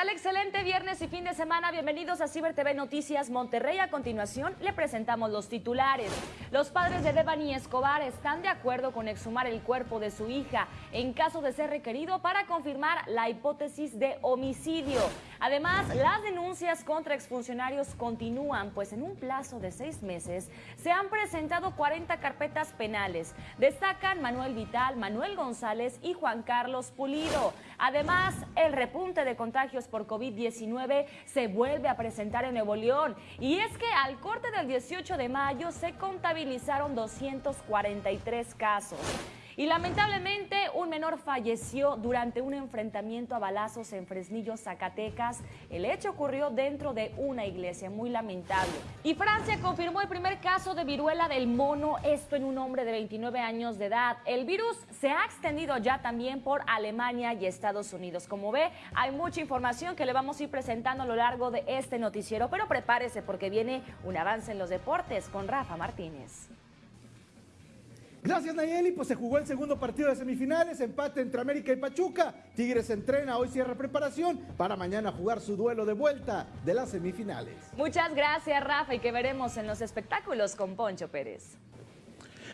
¿Qué tal? Excelente viernes y fin de semana. Bienvenidos a Ciber TV Noticias Monterrey. A continuación le presentamos los titulares. Los padres de Devani Escobar están de acuerdo con exhumar el cuerpo de su hija en caso de ser requerido para confirmar la hipótesis de homicidio. Además, las denuncias contra exfuncionarios continúan, pues en un plazo de seis meses se han presentado 40 carpetas penales. Destacan Manuel Vital, Manuel González y Juan Carlos Pulido. Además, el repunte de contagios por COVID-19 se vuelve a presentar en Nuevo León. Y es que al corte del 18 de mayo se contabilizaron 243 casos. Y lamentablemente un menor falleció durante un enfrentamiento a balazos en Fresnillo, Zacatecas. El hecho ocurrió dentro de una iglesia, muy lamentable. Y Francia confirmó el primer caso de viruela del mono, esto en un hombre de 29 años de edad. El virus se ha extendido ya también por Alemania y Estados Unidos. Como ve, hay mucha información que le vamos a ir presentando a lo largo de este noticiero, pero prepárese porque viene un avance en los deportes con Rafa Martínez. Gracias Nayeli, pues se jugó el segundo partido de semifinales, empate entre América y Pachuca. Tigres entrena, hoy cierra preparación para mañana jugar su duelo de vuelta de las semifinales. Muchas gracias Rafa y que veremos en los espectáculos con Poncho Pérez.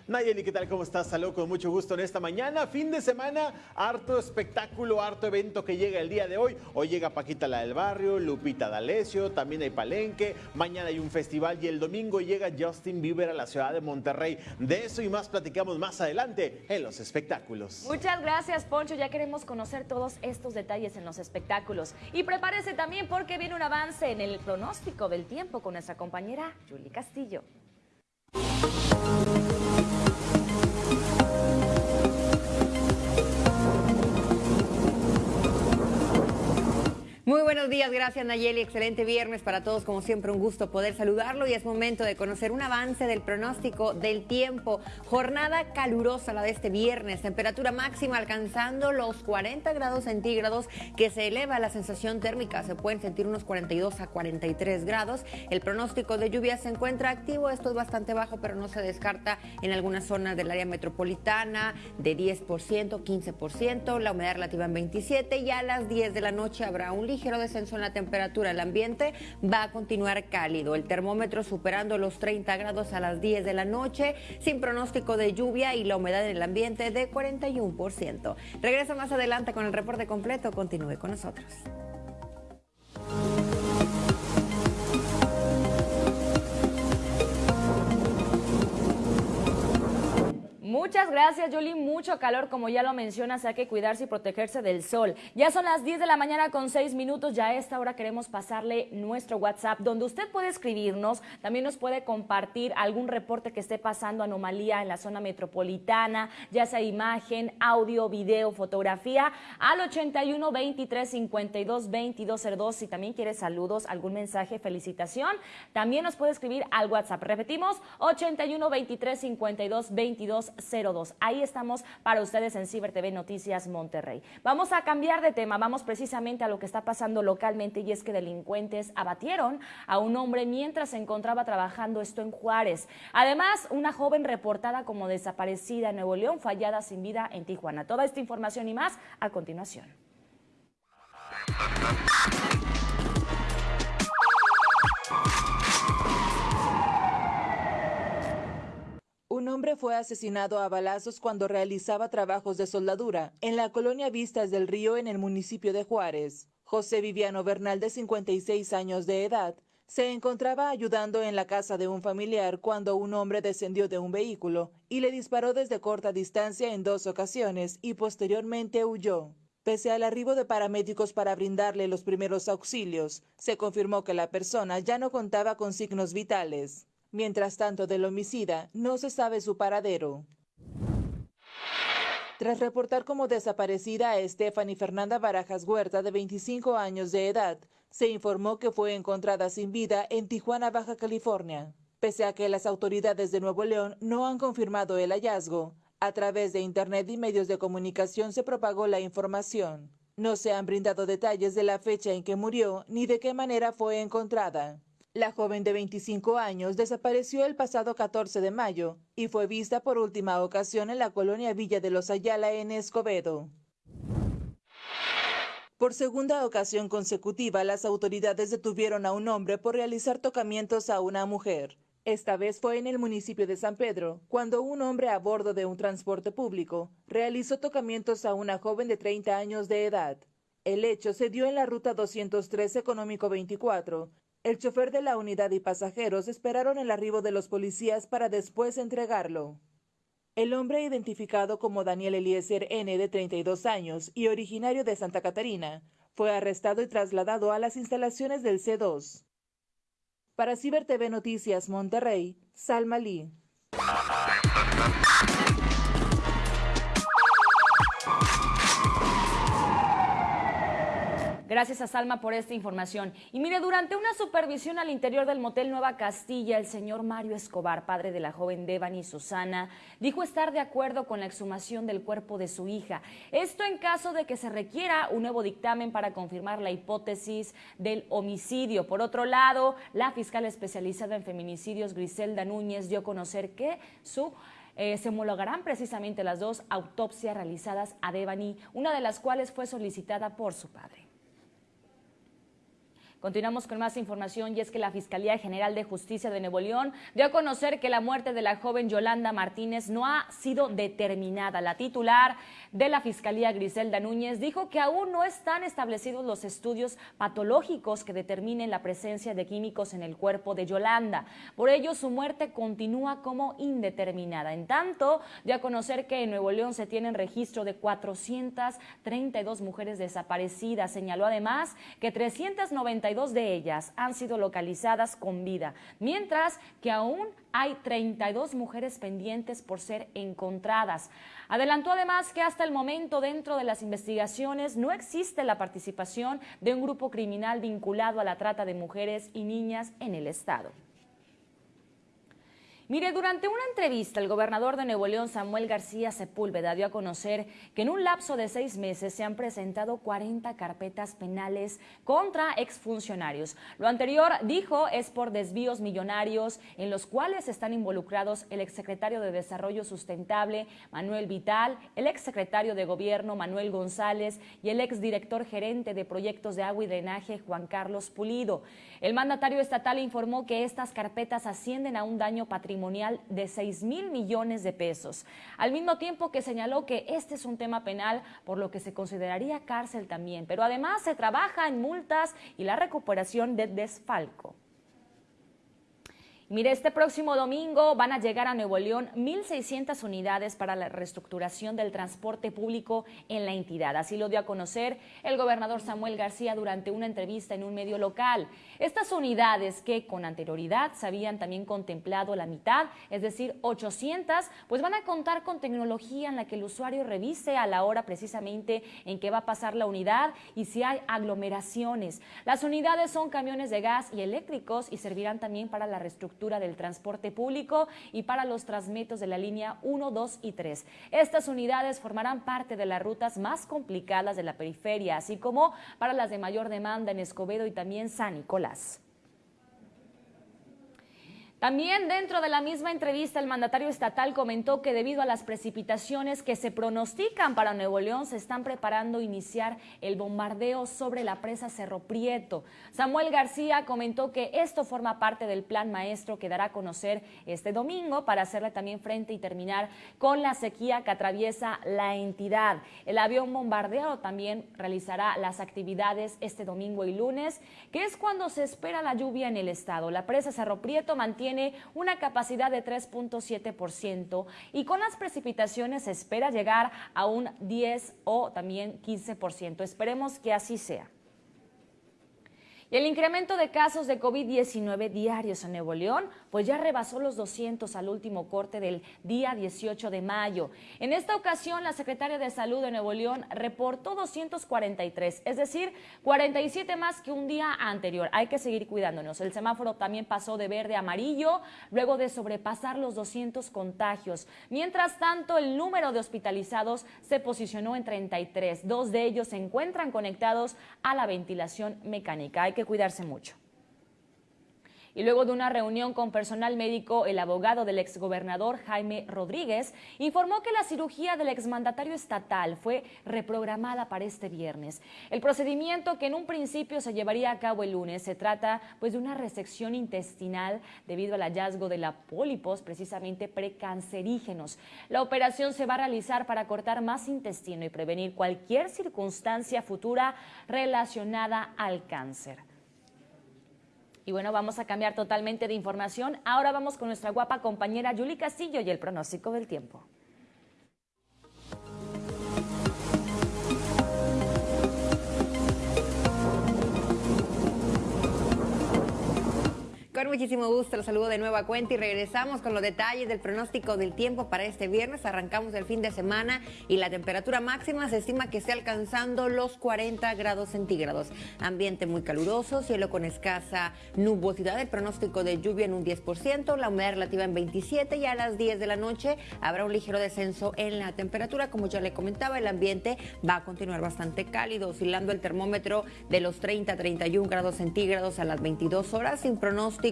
Nayeli, ¿qué tal? ¿Cómo estás? Saludos con mucho gusto en esta mañana. Fin de semana, harto espectáculo, harto evento que llega el día de hoy. Hoy llega Paquita la del Barrio, Lupita D'Alessio, también hay Palenque. Mañana hay un festival y el domingo llega Justin Bieber a la ciudad de Monterrey. De eso y más platicamos más adelante en los espectáculos. Muchas gracias, Poncho. Ya queremos conocer todos estos detalles en los espectáculos. Y prepárese también porque viene un avance en el pronóstico del tiempo con nuestra compañera Julie Castillo. Muy buenos días, gracias Nayeli. Excelente viernes para todos, como siempre un gusto poder saludarlo y es momento de conocer un avance del pronóstico del tiempo. Jornada calurosa la de este viernes, temperatura máxima alcanzando los 40 grados centígrados que se eleva la sensación térmica, se pueden sentir unos 42 a 43 grados. El pronóstico de lluvia se encuentra activo, esto es bastante bajo, pero no se descarta en algunas zonas del área metropolitana de 10%, 15%, la humedad relativa en 27 y a las 10 de la noche habrá un ligero descenso en la temperatura. El ambiente va a continuar cálido. El termómetro superando los 30 grados a las 10 de la noche, sin pronóstico de lluvia y la humedad en el ambiente de 41%. Regresa más adelante con el reporte completo. Continúe con nosotros. Muchas gracias, Yoli. Mucho calor, como ya lo mencionas, hay que cuidarse y protegerse del sol. Ya son las 10 de la mañana con 6 minutos. Ya a esta hora queremos pasarle nuestro WhatsApp, donde usted puede escribirnos. También nos puede compartir algún reporte que esté pasando anomalía en la zona metropolitana, ya sea imagen, audio, video, fotografía, al 81 23 52 22 02. Si también quiere saludos, algún mensaje, felicitación, también nos puede escribir al WhatsApp. Repetimos, 81 23 52 22 02. Ahí estamos para ustedes en Ciber TV Noticias Monterrey. Vamos a cambiar de tema, vamos precisamente a lo que está pasando localmente y es que delincuentes abatieron a un hombre mientras se encontraba trabajando esto en Juárez. Además, una joven reportada como desaparecida en Nuevo León, fallada sin vida en Tijuana. Toda esta información y más a continuación. Un hombre fue asesinado a balazos cuando realizaba trabajos de soldadura en la colonia Vistas del Río en el municipio de Juárez. José Viviano Bernal, de 56 años de edad, se encontraba ayudando en la casa de un familiar cuando un hombre descendió de un vehículo y le disparó desde corta distancia en dos ocasiones y posteriormente huyó. Pese al arribo de paramédicos para brindarle los primeros auxilios, se confirmó que la persona ya no contaba con signos vitales. Mientras tanto, del homicida no se sabe su paradero. Tras reportar como desaparecida a Stephanie Fernanda Barajas Huerta, de 25 años de edad, se informó que fue encontrada sin vida en Tijuana, Baja California. Pese a que las autoridades de Nuevo León no han confirmado el hallazgo, a través de Internet y medios de comunicación se propagó la información. No se han brindado detalles de la fecha en que murió ni de qué manera fue encontrada. La joven de 25 años desapareció el pasado 14 de mayo y fue vista por última ocasión en la colonia Villa de los Ayala en Escobedo. Por segunda ocasión consecutiva, las autoridades detuvieron a un hombre por realizar tocamientos a una mujer. Esta vez fue en el municipio de San Pedro, cuando un hombre a bordo de un transporte público realizó tocamientos a una joven de 30 años de edad. El hecho se dio en la ruta 203 Económico 24. El chofer de la unidad y pasajeros esperaron el arribo de los policías para después entregarlo. El hombre identificado como Daniel Eliezer N. de 32 años y originario de Santa Catarina, fue arrestado y trasladado a las instalaciones del C2. Para Ciber TV Noticias Monterrey, Salma Lee. Gracias a Salma por esta información. Y mire, durante una supervisión al interior del motel Nueva Castilla, el señor Mario Escobar, padre de la joven Devani Susana, dijo estar de acuerdo con la exhumación del cuerpo de su hija. Esto en caso de que se requiera un nuevo dictamen para confirmar la hipótesis del homicidio. Por otro lado, la fiscal especializada en feminicidios, Griselda Núñez, dio a conocer que eh, se homologarán precisamente las dos autopsias realizadas a Devani, una de las cuales fue solicitada por su padre. Continuamos con más información y es que la Fiscalía General de Justicia de Nuevo León dio a conocer que la muerte de la joven Yolanda Martínez no ha sido determinada. La titular de la Fiscalía Griselda Núñez dijo que aún no están establecidos los estudios patológicos que determinen la presencia de químicos en el cuerpo de Yolanda. Por ello, su muerte continúa como indeterminada. En tanto, dio a conocer que en Nuevo León se tienen registro de 432 mujeres desaparecidas. Señaló además que 392 dos de ellas han sido localizadas con vida, mientras que aún hay 32 mujeres pendientes por ser encontradas. Adelantó además que hasta el momento dentro de las investigaciones no existe la participación de un grupo criminal vinculado a la trata de mujeres y niñas en el Estado. Mire, durante una entrevista, el gobernador de Nuevo León, Samuel García Sepúlveda, dio a conocer que en un lapso de seis meses se han presentado 40 carpetas penales contra exfuncionarios. Lo anterior, dijo, es por desvíos millonarios en los cuales están involucrados el exsecretario de Desarrollo Sustentable, Manuel Vital, el exsecretario de Gobierno, Manuel González, y el exdirector gerente de proyectos de agua y drenaje, Juan Carlos Pulido. El mandatario estatal informó que estas carpetas ascienden a un daño patrimonial de 6 mil millones de pesos, al mismo tiempo que señaló que este es un tema penal, por lo que se consideraría cárcel también, pero además se trabaja en multas y la recuperación de desfalco. Mire, este próximo domingo van a llegar a Nuevo León 1.600 unidades para la reestructuración del transporte público en la entidad. Así lo dio a conocer el gobernador Samuel García durante una entrevista en un medio local. Estas unidades que con anterioridad se habían también contemplado la mitad, es decir, 800, pues van a contar con tecnología en la que el usuario revise a la hora precisamente en que va a pasar la unidad y si hay aglomeraciones. Las unidades son camiones de gas y eléctricos y servirán también para la reestructuración del transporte público y para los transmetos de la línea 1, 2 y 3. Estas unidades formarán parte de las rutas más complicadas de la periferia, así como para las de mayor demanda en Escobedo y también San Nicolás. También dentro de la misma entrevista el mandatario estatal comentó que debido a las precipitaciones que se pronostican para Nuevo León se están preparando iniciar el bombardeo sobre la presa Cerro Prieto. Samuel García comentó que esto forma parte del plan maestro que dará a conocer este domingo para hacerle también frente y terminar con la sequía que atraviesa la entidad. El avión bombardeado también realizará las actividades este domingo y lunes, que es cuando se espera la lluvia en el estado. La presa Cerro Prieto mantiene tiene una capacidad de 3.7% y con las precipitaciones se espera llegar a un 10 o también 15%. Esperemos que así sea. Y el incremento de casos de COVID-19 diarios en Nuevo León, pues ya rebasó los 200 al último corte del día 18 de mayo. En esta ocasión, la secretaria de Salud de Nuevo León reportó 243, es decir, 47 más que un día anterior. Hay que seguir cuidándonos. El semáforo también pasó de verde a amarillo luego de sobrepasar los 200 contagios. Mientras tanto, el número de hospitalizados se posicionó en 33. Dos de ellos se encuentran conectados a la ventilación mecánica que cuidarse mucho. Y luego de una reunión con personal médico, el abogado del exgobernador Jaime Rodríguez informó que la cirugía del exmandatario estatal fue reprogramada para este viernes. El procedimiento que en un principio se llevaría a cabo el lunes se trata pues de una resección intestinal debido al hallazgo de la pólipos precisamente precancerígenos. La operación se va a realizar para cortar más intestino y prevenir cualquier circunstancia futura relacionada al cáncer. Y bueno, vamos a cambiar totalmente de información. Ahora vamos con nuestra guapa compañera Yuli Castillo y el pronóstico del tiempo. Con muchísimo gusto, los saludo de nueva cuenta y regresamos con los detalles del pronóstico del tiempo para este viernes. Arrancamos el fin de semana y la temperatura máxima se estima que esté alcanzando los 40 grados centígrados. Ambiente muy caluroso, cielo con escasa nubosidad, el pronóstico de lluvia en un 10%, la humedad relativa en 27 y a las 10 de la noche habrá un ligero descenso en la temperatura. Como ya le comentaba, el ambiente va a continuar bastante cálido, oscilando el termómetro de los 30 a 31 grados centígrados a las 22 horas sin pronóstico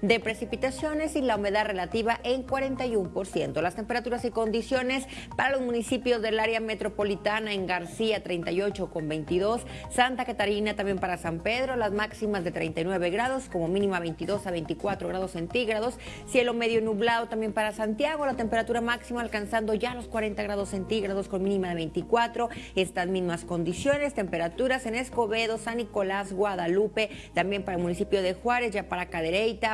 de precipitaciones y la humedad relativa en 41%. Las temperaturas y condiciones para los municipios del área metropolitana en García 38 con 22, Santa Catarina también para San Pedro, las máximas de 39 grados, como mínima 22 a 24 grados centígrados, cielo medio nublado también para Santiago, la temperatura máxima alcanzando ya los 40 grados centígrados con mínima de 24, estas mismas condiciones, temperaturas en Escobedo, San Nicolás, Guadalupe, también para el municipio de Juárez, ya para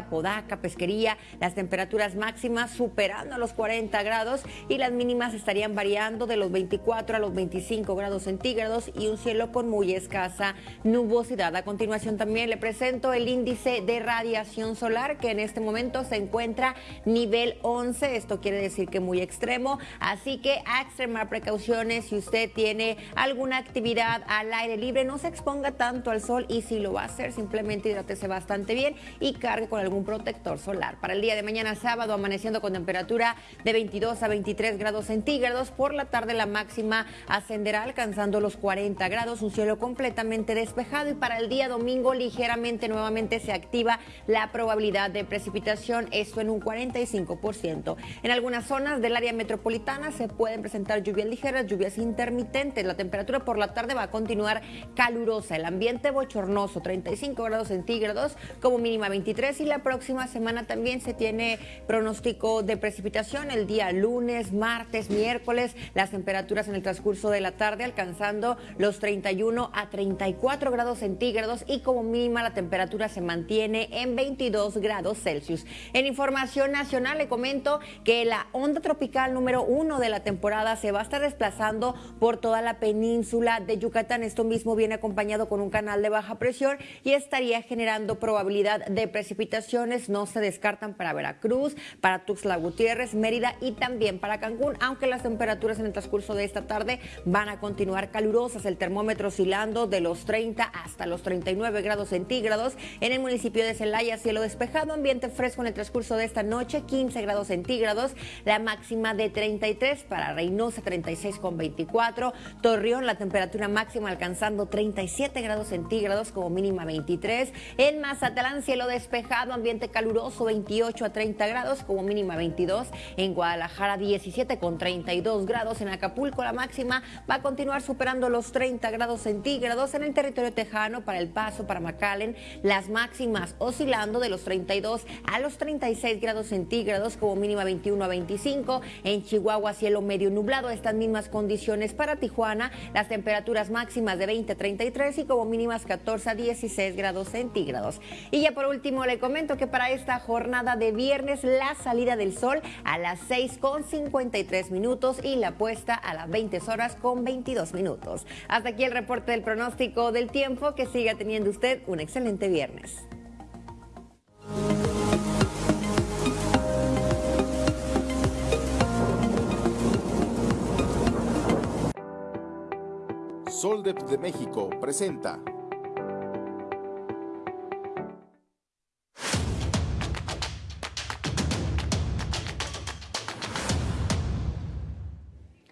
Podaca, Pesquería, las temperaturas máximas superando los 40 grados y las mínimas estarían variando de los 24 a los 25 grados centígrados y un cielo con muy escasa nubosidad. A continuación también le presento el índice de radiación solar que en este momento se encuentra nivel 11, esto quiere decir que muy extremo, así que a extremar precauciones si usted tiene alguna actividad al aire libre, no se exponga tanto al sol y si lo va a hacer simplemente hidrátese bastante bien y con algún protector solar. Para el día de mañana sábado, amaneciendo con temperatura de 22 a 23 grados centígrados. Por la tarde la máxima ascenderá alcanzando los 40 grados, un cielo completamente despejado y para el día domingo ligeramente nuevamente se activa la probabilidad de precipitación, esto en un 45%. En algunas zonas del área metropolitana se pueden presentar lluvias ligeras, lluvias intermitentes. La temperatura por la tarde va a continuar calurosa, el ambiente bochornoso, 35 grados centígrados como mínima 23 y la próxima semana también se tiene pronóstico de precipitación el día lunes, martes, miércoles, las temperaturas en el transcurso de la tarde alcanzando los 31 a 34 grados centígrados y como mínima la temperatura se mantiene en 22 grados Celsius. En información nacional le comento que la onda tropical número uno de la temporada se va a estar desplazando por toda la península de Yucatán. Esto mismo viene acompañado con un canal de baja presión y estaría generando probabilidad de precipitación precipitaciones no se descartan para Veracruz, para Tuxtla Gutiérrez, Mérida y también para Cancún, aunque las temperaturas en el transcurso de esta tarde van a continuar calurosas, el termómetro oscilando de los 30 hasta los 39 grados centígrados. En el municipio de Celaya, cielo despejado, ambiente fresco en el transcurso de esta noche, 15 grados centígrados, la máxima de 33 para Reynosa, 36 con 24, Torreón, la temperatura máxima alcanzando 37 grados centígrados como mínima 23, en Mazatlán, cielo despejado ambiente caluroso 28 a 30 grados, como mínima 22. En Guadalajara 17 con 32 grados. En Acapulco la máxima va a continuar superando los 30 grados centígrados. En el territorio tejano para El Paso, para McAllen, las máximas oscilando de los 32 a los 36 grados centígrados, como mínima 21 a 25. En Chihuahua cielo medio nublado, estas mismas condiciones para Tijuana, las temperaturas máximas de 20 a 33 y como mínimas 14 a 16 grados centígrados. Y ya por último, le comento que para esta jornada de viernes la salida del sol a las 6 con 53 minutos y la puesta a las 20 horas con 22 minutos. Hasta aquí el reporte del pronóstico del tiempo. Que siga teniendo usted un excelente viernes. Soldep de México presenta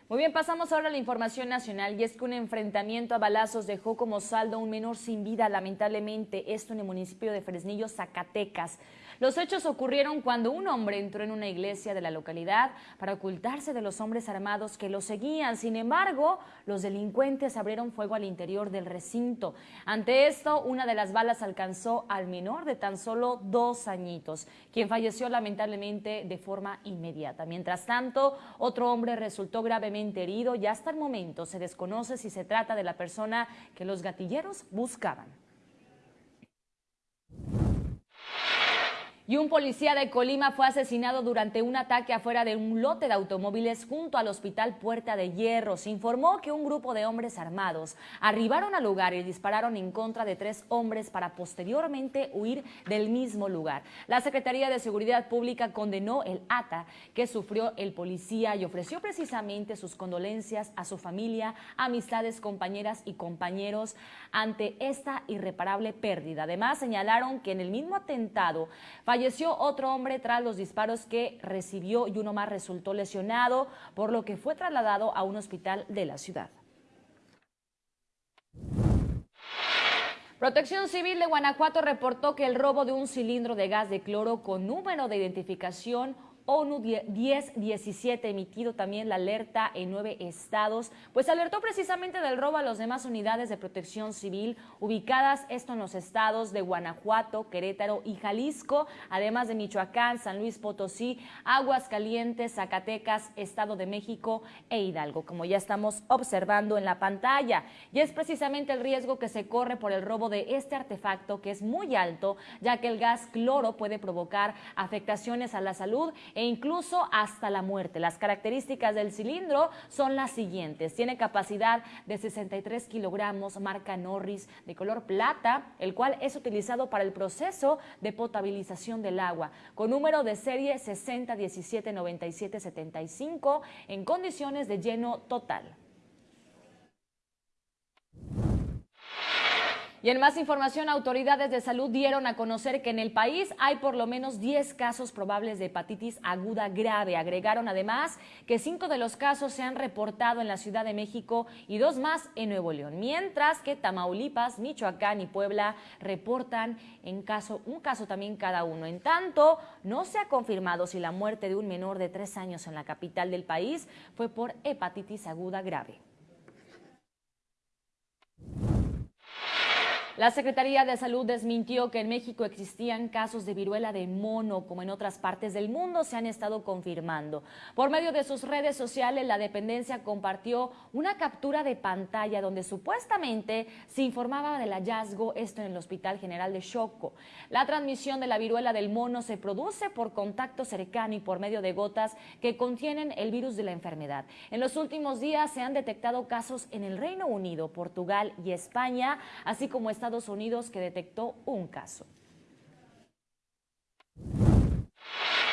Muy bien, pasamos ahora a la información nacional y es que un enfrentamiento a balazos dejó como saldo a un menor sin vida, lamentablemente, esto en el municipio de Fresnillo, Zacatecas. Los hechos ocurrieron cuando un hombre entró en una iglesia de la localidad para ocultarse de los hombres armados que lo seguían. Sin embargo, los delincuentes abrieron fuego al interior del recinto. Ante esto, una de las balas alcanzó al menor de tan solo dos añitos, quien falleció lamentablemente de forma inmediata. Mientras tanto, otro hombre resultó gravemente herido y hasta el momento se desconoce si se trata de la persona que los gatilleros buscaban. Y un policía de Colima fue asesinado durante un ataque afuera de un lote de automóviles junto al hospital Puerta de Hierro. Se informó que un grupo de hombres armados arribaron al lugar y dispararon en contra de tres hombres para posteriormente huir del mismo lugar. La Secretaría de Seguridad Pública condenó el ata que sufrió el policía y ofreció precisamente sus condolencias a su familia, amistades, compañeras y compañeros ante esta irreparable pérdida. Además, señalaron que en el mismo atentado Falleció otro hombre tras los disparos que recibió y uno más resultó lesionado, por lo que fue trasladado a un hospital de la ciudad. Protección Civil de Guanajuato reportó que el robo de un cilindro de gas de cloro con número de identificación ONU 1017 emitido también la alerta en nueve estados, pues alertó precisamente del robo a las demás unidades de protección civil ubicadas esto en los estados de Guanajuato, Querétaro y Jalisco, además de Michoacán, San Luis Potosí, Aguascalientes, Zacatecas, Estado de México e Hidalgo, como ya estamos observando en la pantalla. Y es precisamente el riesgo que se corre por el robo de este artefacto que es muy alto, ya que el gas cloro puede provocar afectaciones a la salud e incluso hasta la muerte. Las características del cilindro son las siguientes. Tiene capacidad de 63 kilogramos, marca Norris, de color plata, el cual es utilizado para el proceso de potabilización del agua, con número de serie 60179775 en condiciones de lleno total. Y en más información, autoridades de salud dieron a conocer que en el país hay por lo menos 10 casos probables de hepatitis aguda grave. Agregaron además que cinco de los casos se han reportado en la Ciudad de México y dos más en Nuevo León, mientras que Tamaulipas, Michoacán y Puebla reportan en caso, un caso también cada uno. En tanto, no se ha confirmado si la muerte de un menor de tres años en la capital del país fue por hepatitis aguda grave. La Secretaría de Salud desmintió que en México existían casos de viruela de mono, como en otras partes del mundo se han estado confirmando. Por medio de sus redes sociales, la dependencia compartió una captura de pantalla donde supuestamente se informaba del hallazgo, esto en el Hospital General de Choco. La transmisión de la viruela del mono se produce por contacto cercano y por medio de gotas que contienen el virus de la enfermedad. En los últimos días se han detectado casos en el Reino Unido, Portugal y España, así como Estados Estados Unidos que detectó un caso.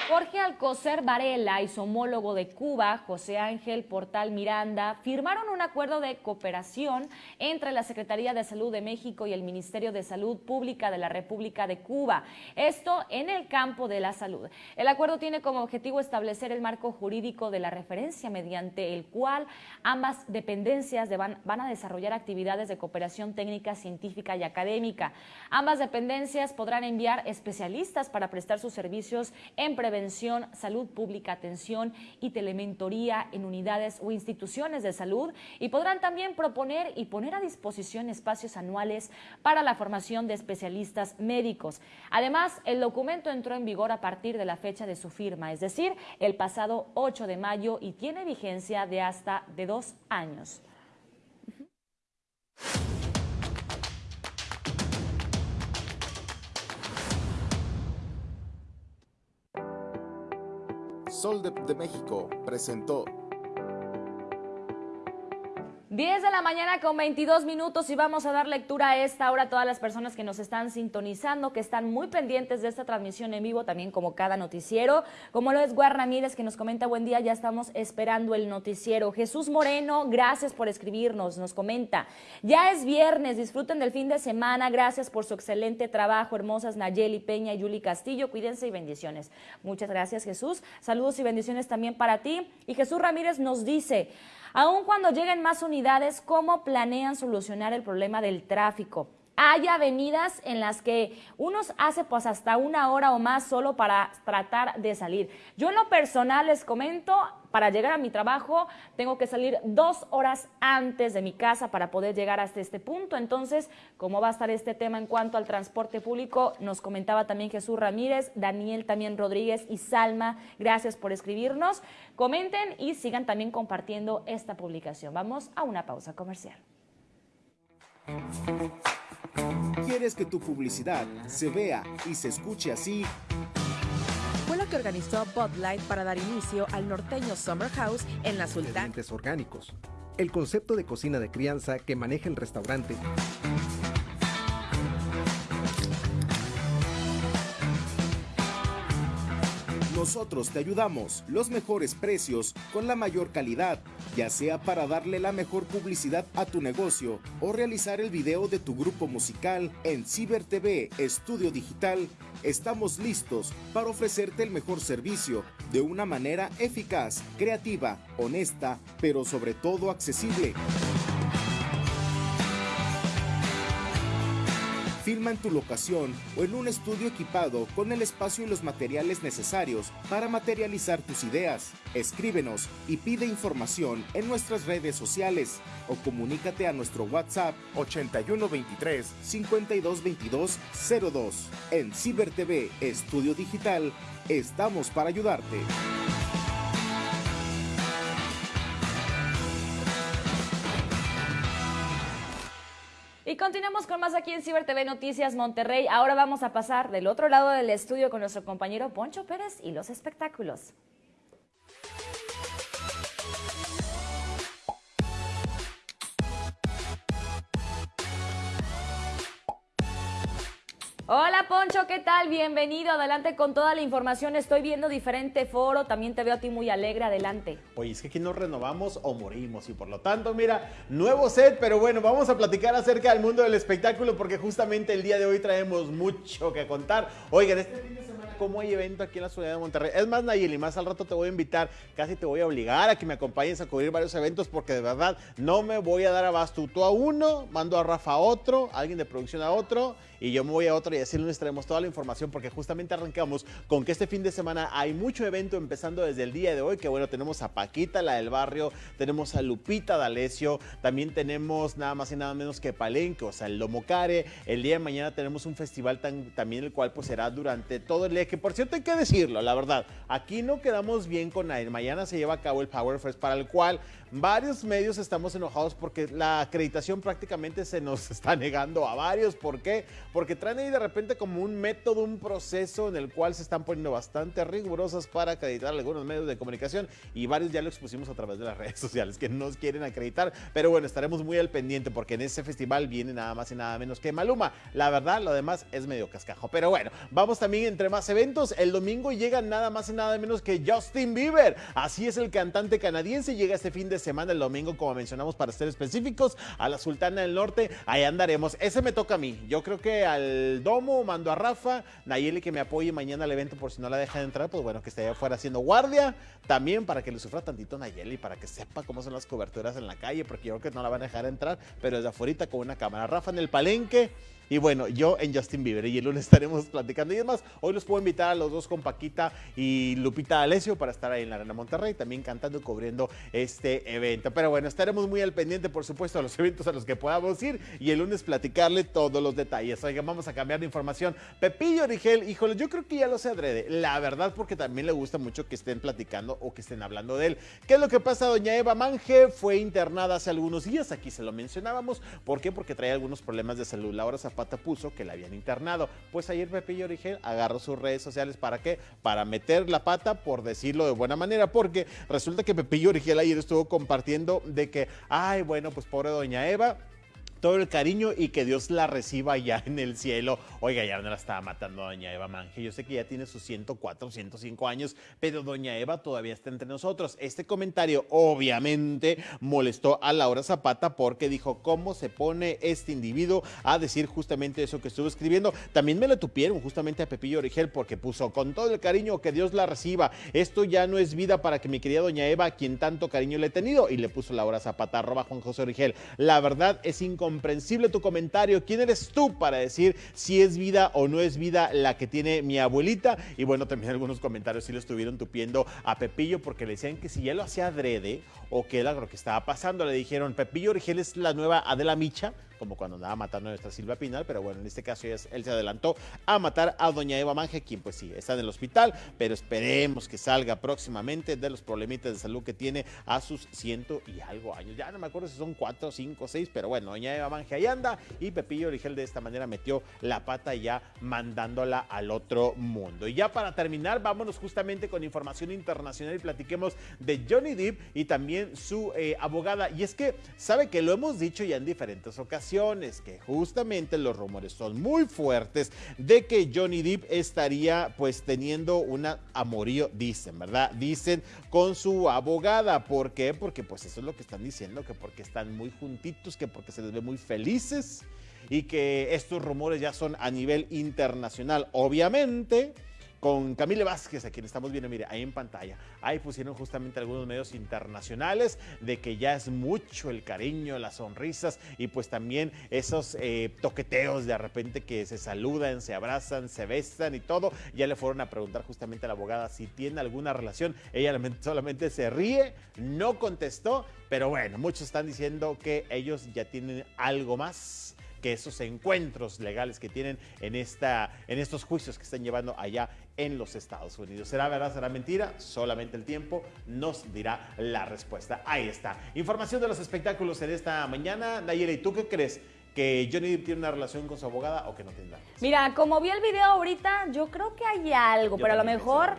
Jorge Alcocer Varela y su homólogo de Cuba, José Ángel Portal Miranda, firmaron un acuerdo de cooperación entre la Secretaría de Salud de México y el Ministerio de Salud Pública de la República de Cuba. Esto en el campo de la salud. El acuerdo tiene como objetivo establecer el marco jurídico de la referencia mediante el cual ambas dependencias van, van a desarrollar actividades de cooperación técnica, científica y académica. Ambas dependencias podrán enviar especialistas para prestar sus servicios en prevención prevención, salud pública, atención y telementoría en unidades o instituciones de salud y podrán también proponer y poner a disposición espacios anuales para la formación de especialistas médicos. Además, el documento entró en vigor a partir de la fecha de su firma, es decir, el pasado 8 de mayo y tiene vigencia de hasta de dos años. Sol de, México presentó 10 de la mañana con 22 minutos y vamos a dar lectura a esta hora a todas las personas que nos están sintonizando, que están muy pendientes de esta transmisión en vivo, también como cada noticiero. Como lo es Guar Ramírez, que nos comenta buen día, ya estamos esperando el noticiero. Jesús Moreno, gracias por escribirnos, nos comenta. Ya es viernes, disfruten del fin de semana, gracias por su excelente trabajo, hermosas Nayeli Peña y Yuli Castillo, cuídense y bendiciones. Muchas gracias Jesús, saludos y bendiciones también para ti. Y Jesús Ramírez nos dice, Aun cuando lleguen más unidades, ¿cómo planean solucionar el problema del tráfico? Hay avenidas en las que unos hace pues hasta una hora o más solo para tratar de salir. Yo en lo personal les comento, para llegar a mi trabajo tengo que salir dos horas antes de mi casa para poder llegar hasta este punto. Entonces, ¿cómo va a estar este tema en cuanto al transporte público? Nos comentaba también Jesús Ramírez, Daniel también Rodríguez y Salma. Gracias por escribirnos. Comenten y sigan también compartiendo esta publicación. Vamos a una pausa comercial. ¿Quieres que tu publicidad se vea y se escuche así? Fue lo que organizó Bud Light para dar inicio al norteño Summer House en la Sultana. Orgánicos. El concepto de cocina de crianza que maneja el restaurante. Nosotros te ayudamos, los mejores precios, con la mayor calidad, ya sea para darle la mejor publicidad a tu negocio o realizar el video de tu grupo musical en Ciber TV Estudio Digital. Estamos listos para ofrecerte el mejor servicio de una manera eficaz, creativa, honesta, pero sobre todo accesible. Filma en tu locación o en un estudio equipado con el espacio y los materiales necesarios para materializar tus ideas. Escríbenos y pide información en nuestras redes sociales o comunícate a nuestro WhatsApp 8123 5222 02. En Ciber TV Estudio Digital estamos para ayudarte. Y continuamos con más aquí en Ciber TV Noticias Monterrey. Ahora vamos a pasar del otro lado del estudio con nuestro compañero Poncho Pérez y los espectáculos. Hola Poncho, ¿qué tal? Bienvenido, adelante con toda la información. Estoy viendo diferente foro, también te veo a ti muy alegre, adelante. Oye, es que aquí nos renovamos o morimos y por lo tanto, mira, nuevo set, pero bueno, vamos a platicar acerca del mundo del espectáculo porque justamente el día de hoy traemos mucho que contar. Oigan, este fin de semana, ¿cómo hay evento aquí en la ciudad de Monterrey? Es más, Nayeli, más al rato te voy a invitar, casi te voy a obligar a que me acompañes a cubrir varios eventos porque de verdad no me voy a dar abasto. Tú a uno, mando a Rafa a otro, alguien de producción a otro y yo me voy a otro y así les traemos toda la información porque justamente arrancamos con que este fin de semana hay mucho evento empezando desde el día de hoy, que bueno, tenemos a Paquita, la del barrio, tenemos a Lupita D'Alessio, también tenemos nada más y nada menos que Palenque, o sea, el Lomocare, el día de mañana tenemos un festival tan, también el cual pues será durante todo el día, que por cierto hay que decirlo, la verdad, aquí no quedamos bien con nadie, mañana se lleva a cabo el Power Fest para el cual varios medios estamos enojados porque la acreditación prácticamente se nos está negando a varios, ¿por qué? Porque traen ahí de repente como un método, un proceso en el cual se están poniendo bastante rigurosas para acreditar algunos medios de comunicación y varios ya lo expusimos a través de las redes sociales que nos quieren acreditar, pero bueno, estaremos muy al pendiente porque en ese festival viene nada más y nada menos que Maluma. La verdad, lo demás es medio cascajo, pero bueno, vamos también entre más eventos. El domingo llega nada más y nada menos que Justin Bieber. Así es el cantante canadiense, llega este fin de semana, el domingo, como mencionamos, para ser específicos, a la Sultana del Norte. Ahí andaremos. Ese me toca a mí. Yo creo que al Domo mando a Rafa, Nayeli que me apoye mañana al evento por si no la dejan entrar, pues bueno, que esté afuera haciendo guardia. También para que le sufra tantito Nayeli, para que sepa cómo son las coberturas en la calle, porque yo creo que no la van a dejar entrar, pero desde afuera con una cámara. Rafa en el palenque. Y bueno, yo en Justin Bieber y el lunes estaremos platicando. Y es hoy los puedo invitar a los dos con Paquita y Lupita Alessio para estar ahí en la Arena Monterrey, también cantando y cubriendo este evento. Pero bueno, estaremos muy al pendiente, por supuesto, a los eventos a los que podamos ir y el lunes platicarle todos los detalles. Oigan, vamos a cambiar de información. Pepillo Origel, híjole, yo creo que ya lo sé adrede. La verdad, porque también le gusta mucho que estén platicando o que estén hablando de él. ¿Qué es lo que pasa? Doña Eva Manje fue internada hace algunos días, aquí se lo mencionábamos. ¿Por qué? Porque traía algunos problemas de salud. Laura Zapata puso que la habían internado. Pues ayer Pepillo Origel agarró sus redes sociales. ¿Para qué? Para meter la pata, por decirlo de buena manera, porque resulta que Pepillo Origel ayer estuvo compartiendo de que, ay, bueno, pues pobre doña Eva todo el cariño y que Dios la reciba ya en el cielo. Oiga, ya no la estaba matando a doña Eva Manje. Yo sé que ya tiene sus 104, 105 años, pero doña Eva todavía está entre nosotros. Este comentario obviamente molestó a Laura Zapata porque dijo, ¿cómo se pone este individuo a decir justamente eso que estuvo escribiendo? También me lo tupieron justamente a Pepillo Origel porque puso con todo el cariño que Dios la reciba. Esto ya no es vida para que mi querida doña Eva, quien tanto cariño le he tenido, y le puso Laura Zapata, arroba Juan José Origel. La verdad es incomprensible tu comentario. ¿Quién eres tú para decir si es vida o no es vida la que tiene mi abuelita? Y bueno, también algunos comentarios sí lo estuvieron tupiendo a Pepillo porque le decían que si ya lo hacía adrede o que era lo que estaba pasando, le dijeron, Pepillo Origel es la nueva Adela Micha, como cuando andaba matando a nuestra Silvia Pinal, pero bueno, en este caso él se adelantó a matar a doña Eva Manje, quien pues sí, está en el hospital, pero esperemos que salga próximamente de los problemitas de salud que tiene a sus ciento y algo años. Ya no me acuerdo si son cuatro, cinco, seis, pero bueno, doña Eva Manje ahí anda y Pepillo Origel de esta manera metió la pata ya mandándola al otro mundo. Y ya para terminar, vámonos justamente con información internacional y platiquemos de Johnny Depp y también su eh, abogada. Y es que, sabe que lo hemos dicho ya en diferentes ocasiones que justamente los rumores son muy fuertes de que Johnny Depp estaría pues teniendo un amorío, dicen, ¿verdad? Dicen con su abogada. ¿Por qué? Porque pues eso es lo que están diciendo, que porque están muy juntitos, que porque se les ve muy felices y que estos rumores ya son a nivel internacional. Obviamente, con Camille Vázquez, a quien estamos viendo, mire, ahí en pantalla. Ahí pusieron justamente algunos medios internacionales de que ya es mucho el cariño, las sonrisas y pues también esos eh, toqueteos de repente que se saludan, se abrazan, se besan y todo. Ya le fueron a preguntar justamente a la abogada si tiene alguna relación. Ella solamente se ríe, no contestó, pero bueno, muchos están diciendo que ellos ya tienen algo más que esos encuentros legales que tienen en, esta, en estos juicios que están llevando allá en los Estados Unidos. ¿Será verdad, será mentira? Solamente el tiempo nos dirá la respuesta. Ahí está. Información de los espectáculos en esta mañana. Nayera, ¿y tú qué crees? que Johnny Depp tiene una relación con su abogada o que no tiene nada. Mira, como vi el video ahorita, yo creo que hay algo, pero a lo mejor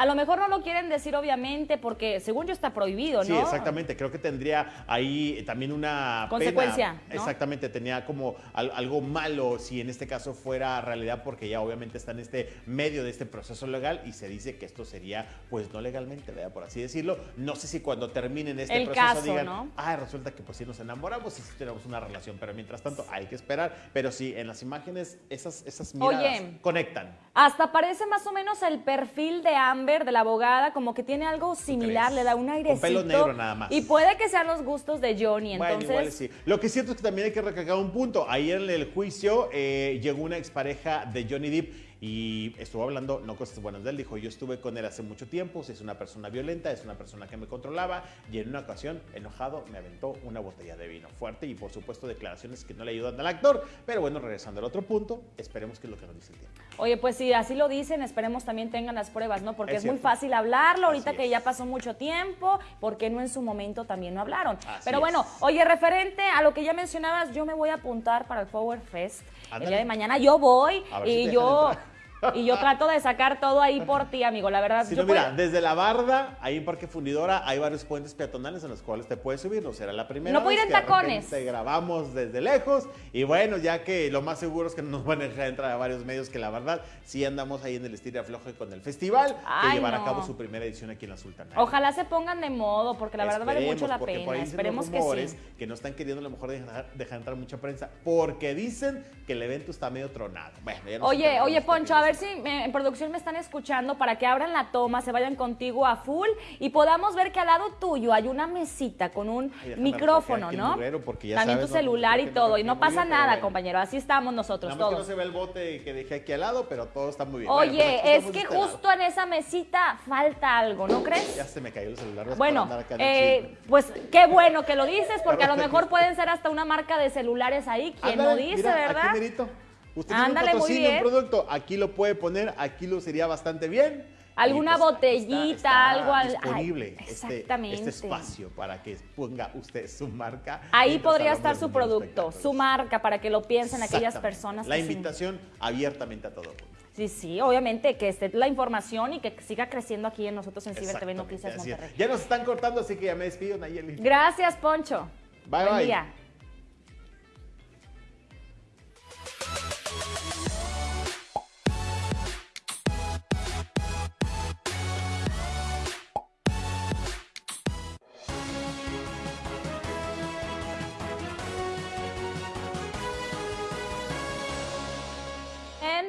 a lo mejor no lo quieren decir obviamente porque según yo está prohibido, ¿no? Sí, exactamente. Creo que tendría ahí también una consecuencia. Exactamente, tenía como algo malo si en este caso fuera realidad porque ya obviamente está en este medio de este proceso legal y se dice que esto sería pues no legalmente, ¿verdad? por así decirlo. No sé si cuando terminen este proceso digan, ¿no? ah, resulta que pues sí nos enamoramos y sí tenemos una relación, pero mientras tanto hay que esperar. Pero sí, en las imágenes esas, esas miradas conectan. Hasta parece más o menos el perfil de Amber de la abogada, como que tiene algo similar, le da un airecito. pelo negro nada más. Y puede que sean los gustos de Johnny, entonces... Bueno, igual sí. Lo que es cierto es que también hay que recalcar un punto. Ayer en el juicio eh, llegó una expareja de Johnny Depp y estuvo hablando no cosas buenas de él, dijo, yo estuve con él hace mucho tiempo, es una persona violenta, es una persona que me controlaba y en una ocasión, enojado, me aventó una botella de vino fuerte y por supuesto declaraciones que no le ayudan al actor, pero bueno, regresando al otro punto, esperemos que es lo que nos dice el tiempo. Oye, pues si así lo dicen, esperemos también tengan las pruebas, ¿no? Porque es, muy fácil hablarlo ahorita que ya pasó mucho tiempo, porque no en su momento también no hablaron. pero bueno, oye, referente a lo que ya mencionabas, yo me voy a apuntar para el Power Fest. El día de mañana yo voy y yo y yo trato de sacar todo ahí por ti, amigo. La verdad. Sí, mira, desde la barda, ahí en Parque Fundidora, hay varios puentes peatonales en los cuales te puedes subir. No será la primera. No puedo ir en tacones. Te grabamos desde lejos. Y bueno, ya que lo más seguro es que no nos van a dejar entrar a varios medios, que la verdad, sí andamos ahí en el estilo afloje con el festival, que llevará a cabo su primera edición aquí en la Sultana. Ojalá se pongan de modo, porque la verdad vale mucho la pena. Esperemos que sí. Que no están queriendo a lo mejor dejar, dejar entrar mucha prensa, porque dicen que el evento está medio tronado. Bueno, ya no oye, oye, Poncho, a ver si en producción me están escuchando para que abran la toma, se vayan contigo a full y podamos ver que al lado tuyo hay una mesita con un micrófono, ¿no? También tu celular y todo. Y no pasa nada, compañero. Así estamos nosotros todos. Que no se ve el bote que dejé aquí al lado, pero todo está muy bien. Oye, es que este justo en esa mesita falta algo, ¿no crees? Ya se me cayó el celular. Bueno, eh, pues qué bueno que lo dices, porque a lo mejor pueden ser hasta una marca de celulares ahí. Quien no dice, ¿verdad? Usted Ándale, tiene un producto, aquí lo puede poner, aquí lo sería bastante bien. Alguna pues, botellita, algo disponible este, este, espacio para que ponga usted su marca. Ahí podría estar su producto, su marca, para que lo piensen aquellas personas. La invitación abiertamente a todo Sí, sí, obviamente que esté la información y que siga creciendo aquí en nosotros en Ciber TV Noticias Monterrey. Ya nos están cortando, así que ya me despido, Nayeli. Gracias, Poncho. Bye, bye.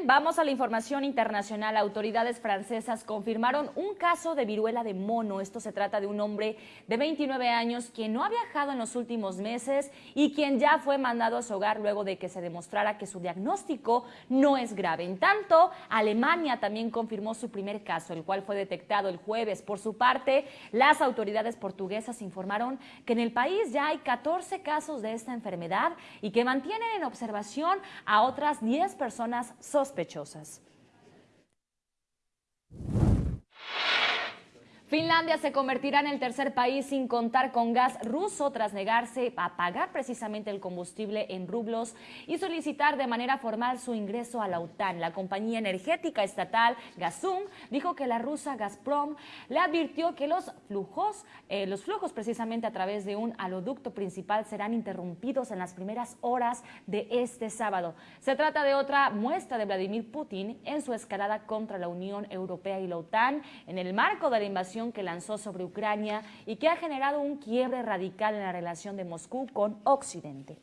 Vamos a la información internacional. Autoridades francesas confirmaron un caso de viruela de mono. Esto se trata de un hombre de 29 años quien no ha viajado en los últimos meses y quien ya fue mandado a su hogar luego de que se demostrara que su diagnóstico no es grave. En tanto, Alemania también confirmó su primer caso, el cual fue detectado el jueves. Por su parte, las autoridades portuguesas informaron que en el país ya hay 14 casos de esta enfermedad y que mantienen en observación a otras 10 personas sospechosas sospechosas. Finlandia se convertirá en el tercer país sin contar con gas ruso tras negarse a pagar precisamente el combustible en rublos y solicitar de manera formal su ingreso a la OTAN. La compañía energética estatal Gazum dijo que la rusa Gazprom le advirtió que los flujos, eh, los flujos precisamente a través de un aloducto principal serán interrumpidos en las primeras horas de este sábado. Se trata de otra muestra de Vladimir Putin en su escalada contra la Unión Europea y la OTAN en el marco de la invasión que lanzó sobre Ucrania y que ha generado un quiebre radical en la relación de Moscú con Occidente.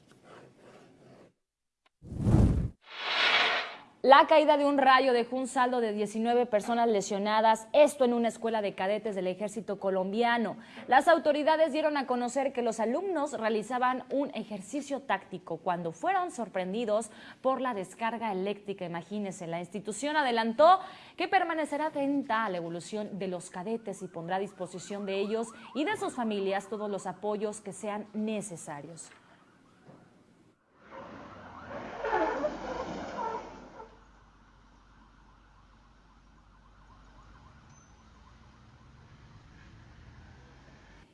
La caída de un rayo dejó un saldo de 19 personas lesionadas, esto en una escuela de cadetes del ejército colombiano. Las autoridades dieron a conocer que los alumnos realizaban un ejercicio táctico cuando fueron sorprendidos por la descarga eléctrica. Imagínense, la institución adelantó que permanecerá atenta a la evolución de los cadetes y pondrá a disposición de ellos y de sus familias todos los apoyos que sean necesarios.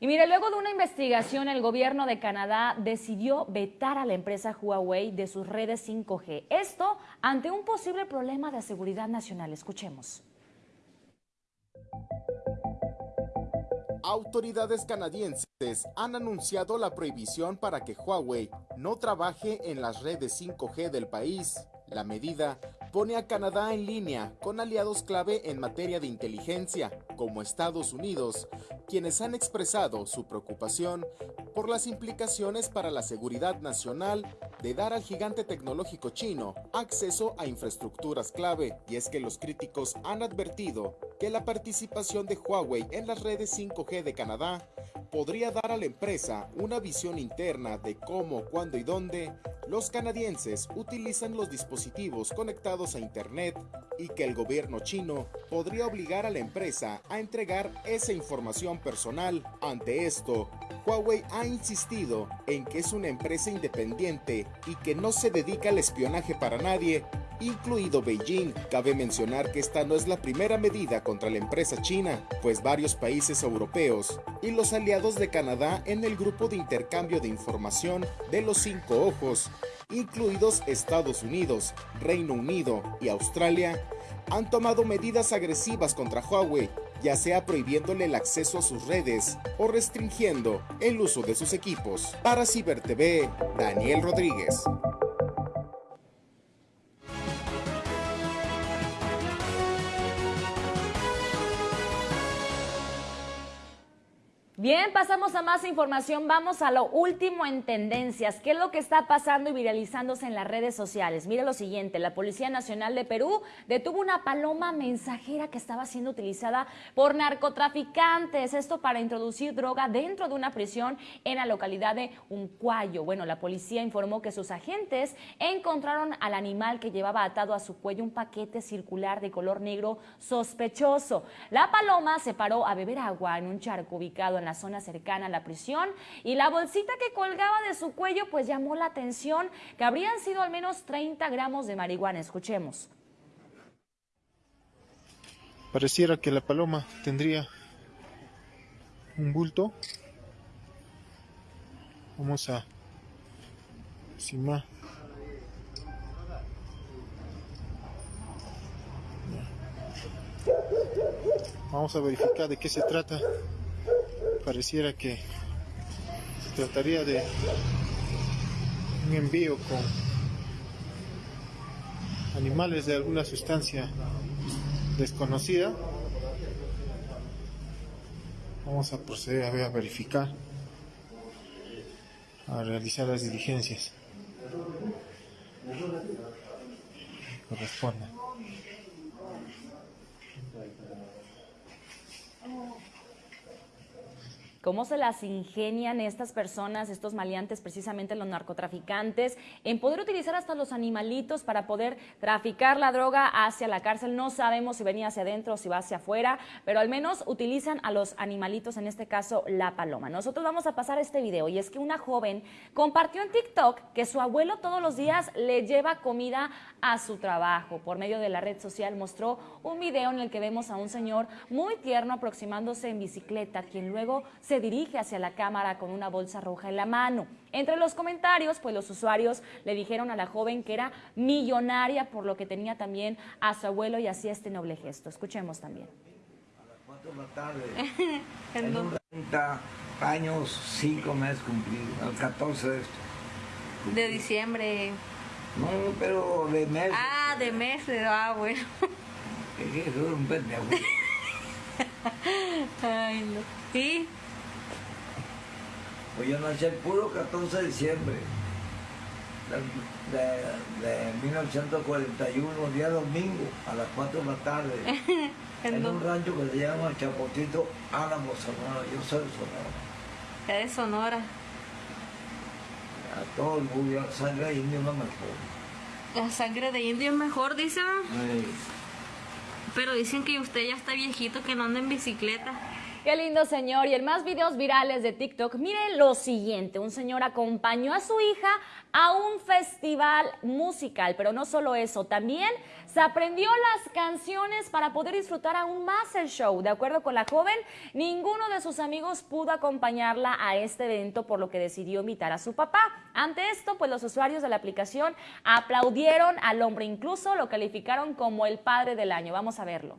Y mire, luego de una investigación, el gobierno de Canadá decidió vetar a la empresa Huawei de sus redes 5G. Esto ante un posible problema de seguridad nacional. Escuchemos. Autoridades canadienses han anunciado la prohibición para que Huawei no trabaje en las redes 5G del país. La medida pone a Canadá en línea con aliados clave en materia de inteligencia, como Estados Unidos, quienes han expresado su preocupación por las implicaciones para la seguridad nacional de dar al gigante tecnológico chino acceso a infraestructuras clave. Y es que los críticos han advertido la participación de Huawei en las redes 5G de Canadá podría dar a la empresa una visión interna de cómo, cuándo y dónde los canadienses utilizan los dispositivos conectados a Internet y que el gobierno chino podría obligar a la empresa a entregar esa información personal. Ante esto, Huawei ha insistido en que es una empresa independiente y que no se dedica al espionaje para nadie, incluido Beijing. Cabe mencionar que esta no es la primera medida contra la empresa china, pues varios países europeos y los aliados de Canadá en el grupo de intercambio de información de los cinco ojos, incluidos Estados Unidos, Reino Unido y Australia, han tomado medidas agresivas contra Huawei, ya sea prohibiéndole el acceso a sus redes o restringiendo el uso de sus equipos. Para CiberTV, Daniel Rodríguez. Bien, pasamos a más información. Vamos a lo último en tendencias. ¿Qué es lo que está pasando y viralizándose en las redes sociales? Mire lo siguiente, la Policía Nacional de Perú detuvo una paloma mensajera que estaba siendo utilizada por narcotraficantes. Esto para introducir droga dentro de una prisión en la localidad de Uncuayo. Bueno, la policía informó que sus agentes encontraron al animal que llevaba atado a su cuello un paquete circular de color negro sospechoso. La paloma se paró a beber agua en un charco ubicado en la zona cercana a la prisión y la bolsita que colgaba de su cuello pues llamó la atención que habrían sido al menos 30 gramos de marihuana. Escuchemos. Pareciera que la paloma tendría un bulto. Vamos a encima. Vamos a verificar de qué se trata pareciera que se trataría de un envío con animales de alguna sustancia desconocida. Vamos a proceder a, verificar, a realizar las diligencias correspondan. Cómo se las ingenian estas personas, estos maleantes, precisamente los narcotraficantes, en poder utilizar hasta los animalitos para poder traficar la droga hacia la cárcel. No sabemos si venía hacia adentro o si va hacia afuera, pero al menos utilizan a los animalitos, en este caso la paloma. Nosotros vamos a pasar este video y es que una joven compartió en TikTok que su abuelo todos los días le lleva comida a su trabajo. Por medio de la red social mostró un video en el que vemos a un señor muy tierno aproximándose en bicicleta, quien luego se dirige hacia la cámara con una bolsa roja en la mano. Entre los comentarios, pues los usuarios le dijeron a la joven que era millonaria, por lo que tenía también a su abuelo y hacía este noble gesto. Escuchemos también. en 30 años, 5 meses cumplidos, al 14 de esto. De diciembre. No, pero de meses. Ah, de meses, ah, bueno. Es que un pendejo. Ay, no. ¿Sí? Pues yo nací el puro 14 de diciembre de, de, 1941, día domingo, a las 4 de la tarde, en un rancho que se llama Chapotito, Álamo, Sonora. Yo soy de Sonora. ¿Qué de Sonora? A todo el mundo, la sangre de indio es mejor. La sangre de indio es mejor, dicen. Ay. Pero dicen que usted ya está viejito, que no anda en bicicleta. Qué lindo señor. Y en más videos virales de TikTok, mire lo siguiente. Un señor acompañó a su hija a un festival musical, pero no solo eso, también se aprendió las canciones para poder disfrutar aún más el show. De acuerdo con la joven, ninguno de sus amigos pudo acompañarla a este evento, por lo que decidió invitar a su papá. Ante esto, pues los usuarios de la aplicación aplaudieron al hombre, incluso lo calificaron como el padre del año. Vamos a verlo.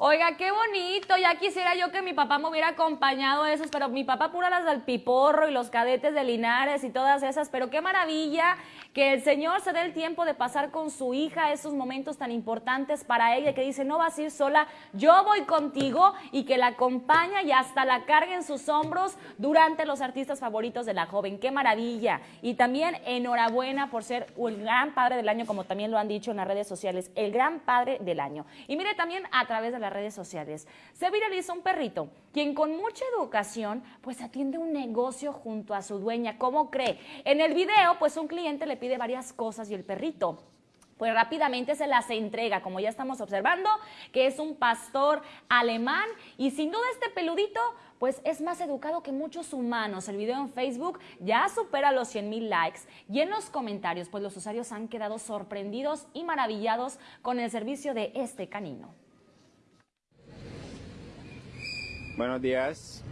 Oiga, qué bonito. Ya quisiera yo que mi papá me hubiera acompañado a esos, pero mi papá pura las del Piporro y los cadetes de Linares y todas esas. Pero qué maravilla que el Señor se dé el tiempo de pasar con su hija esos momentos tan importantes para ella, que dice, no vas a ir sola, yo voy contigo y que la acompaña y hasta la carga en sus hombros durante los artistas favoritos de la joven. Qué maravilla. Y también enhorabuena por ser el gran padre del año, como también lo han dicho en las redes sociales, el gran padre del año. Y mire también a través de la redes sociales. Se viraliza un perrito, quien con mucha educación, pues atiende un negocio junto a su dueña. ¿Cómo cree? En el video, pues un cliente le pide varias cosas y el perrito pues rápidamente se las entrega, como ya estamos observando, que es un pastor alemán y sin duda este peludito pues es más educado que muchos humanos. El video en Facebook ya supera los 100 mil likes y en los comentarios pues los usuarios han quedado sorprendidos y maravillados con el servicio de este canino. Buenos días.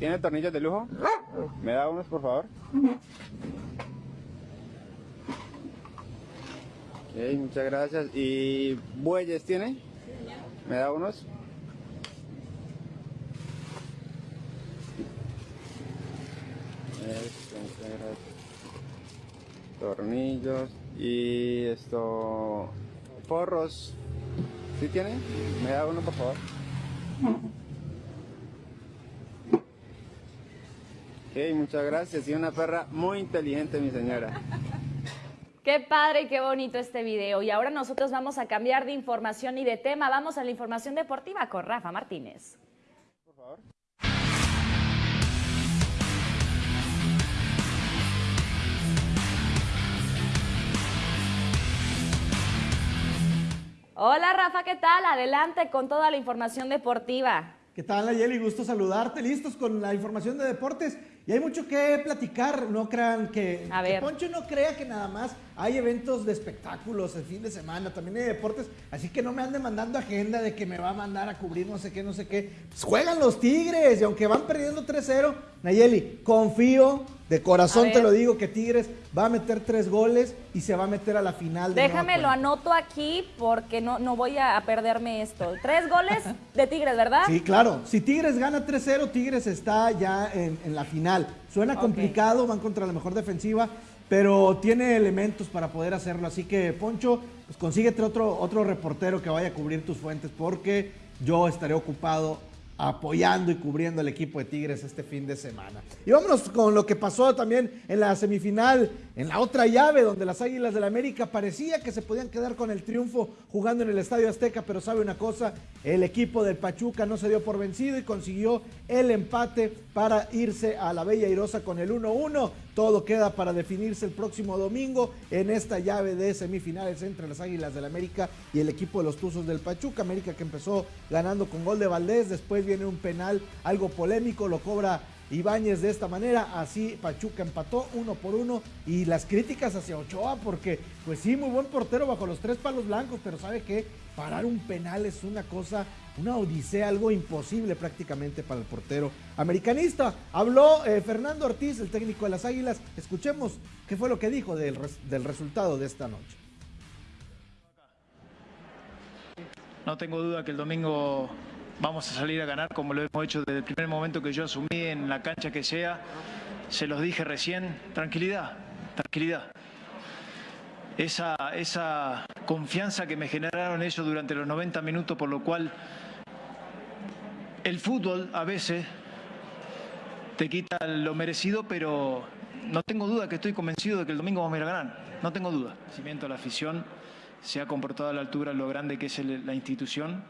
¿Tiene tornillos de lujo? ¿Me da unos, por favor? Ok, muchas gracias. ¿Y bueyes tiene? ¿Me da unos? Tornillos y esto... Forros. ¿Sí tiene? ¿Me da uno, por favor? Ok, muchas gracias. Y una perra muy inteligente, mi señora. Qué padre y qué bonito este video. Y ahora nosotros vamos a cambiar de información y de tema. Vamos a la información deportiva con Rafa Martínez. Hola Rafa, ¿qué tal? Adelante con toda la información deportiva. ¿Qué tal, Nayeli? Gusto saludarte. Listos con la información de deportes. Y hay mucho que platicar. No crean que, que Poncho no crea que nada más hay eventos de espectáculos el fin de semana, también hay deportes, así que no me ande mandando agenda de que me va a mandar a cubrir no sé qué, no sé qué. Pues juegan los Tigres y aunque van perdiendo 3-0, Nayeli, confío, de corazón te lo digo, que Tigres va a meter tres goles y se va a meter a la final. De Déjame lo anoto aquí porque no, no voy a perderme esto. Tres goles de Tigres, ¿verdad? Sí, claro. Si Tigres gana 3-0, Tigres está ya en, la final. Suena complicado, van contra la mejor defensiva pero tiene elementos para poder hacerlo. Así que, Poncho, pues consíguete otro, otro reportero que vaya a cubrir tus fuentes porque yo estaré ocupado apoyando y cubriendo al equipo de Tigres este fin de semana. Y vámonos con lo que pasó también en la semifinal, en la otra llave, donde las Águilas del América parecía que se podían quedar con el triunfo jugando en el Estadio Azteca, pero sabe una cosa, el equipo del Pachuca no se dio por vencido y consiguió el empate para irse a la Bella Irosa con el 1-1. Todo queda para definirse el próximo domingo en esta llave de semifinales entre las Águilas del América y el equipo de los Tuzos del Pachuca. América que empezó ganando con gol de Valdés, después viene un penal algo polémico, lo cobra Ibáñez de esta manera, así Pachuca empató uno por uno y las críticas hacia Ochoa porque pues sí, muy buen portero bajo los tres palos blancos, pero sabe que parar un penal es una cosa una odisea, algo imposible prácticamente para el portero americanista. Habló eh, Fernando Ortiz, el técnico de las Águilas. Escuchemos qué fue lo que dijo del, del resultado de esta noche. No tengo duda que el domingo vamos a salir a ganar como lo hemos hecho desde el primer momento que yo asumí en la cancha que sea. Se los dije recién, tranquilidad, tranquilidad. Esa, esa confianza que me generaron ellos durante los 90 minutos, por lo cual el fútbol a veces te quita lo merecido, pero no tengo duda que estoy convencido de que el domingo vamos a ir a ganar. No tengo duda. El la afición se ha comportado a la altura lo grande que es la institución.